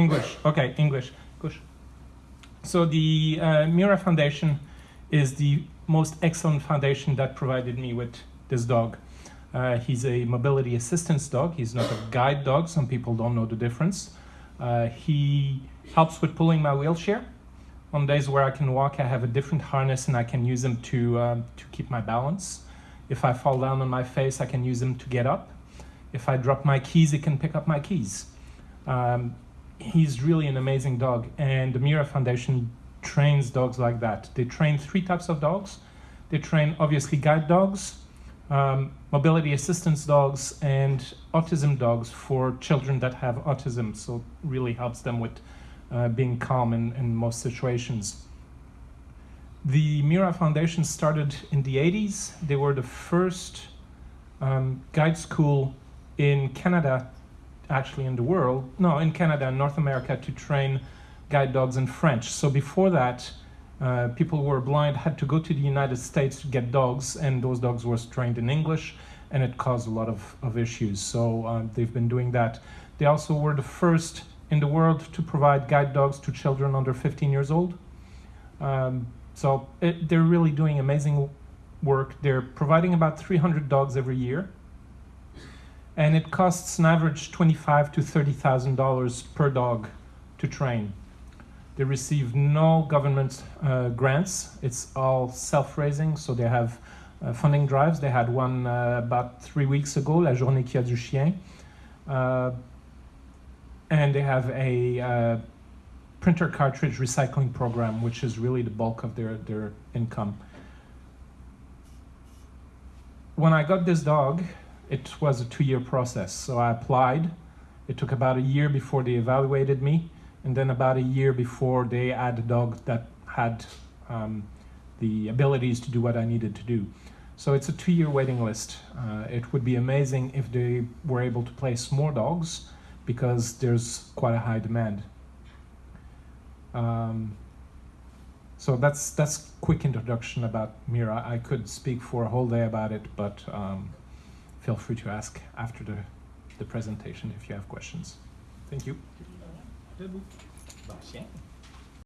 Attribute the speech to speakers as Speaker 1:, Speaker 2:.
Speaker 1: English. Okay, English. So the uh, Mira Foundation is the most excellent foundation that provided me with this dog. Uh, he's a mobility assistance dog. He's not a guide dog. Some people don't know the difference. Uh, he helps with pulling my wheelchair. On days where I can walk, I have a different harness and I can use him to, um, to keep my balance. If I fall down on my face, I can use him to get up. If I drop my keys, he can pick up my keys. Um, he's really an amazing dog and the Mira Foundation trains dogs like that. They train three types of dogs. They train obviously guide dogs, um, mobility assistance dogs and autism dogs for children that have autism. So really helps them with uh, being calm in, in most situations. The Mira Foundation started in the 80s. They were the first um, guide school in Canada, actually in the world, no, in Canada and North America to train guide dogs in French. So before that, uh, people who were blind had to go to the United States to get dogs, and those dogs were trained in English, and it caused a lot of, of issues. So uh, they've been doing that. They also were the first in the world to provide guide dogs to children under 15 years old. Um, so it, they're really doing amazing work. They're providing about 300 dogs every year, and it costs an average 25 to 30,000 dollars per dog to train. They receive no government uh, grants. It's all self-raising, so they have uh, funding drives. They had one uh, about three weeks ago, La Journée qui a du chien. Uh, and they have a uh, printer cartridge recycling program, which is really the bulk of their, their income. When I got this dog, it was a two-year process. So I applied. It took about a year before they evaluated me and then about a year before they had a dog that had um, the abilities to do what I needed to do. So it's a two-year waiting list. Uh, it would be amazing if they were able to place more dogs because there's quite a high demand. Um, so that's that's quick introduction about Mira. I could speak for a whole day about it, but um, feel free to ask after the, the presentation if you have questions. Thank you.
Speaker 2: Debout. Bah, tiens.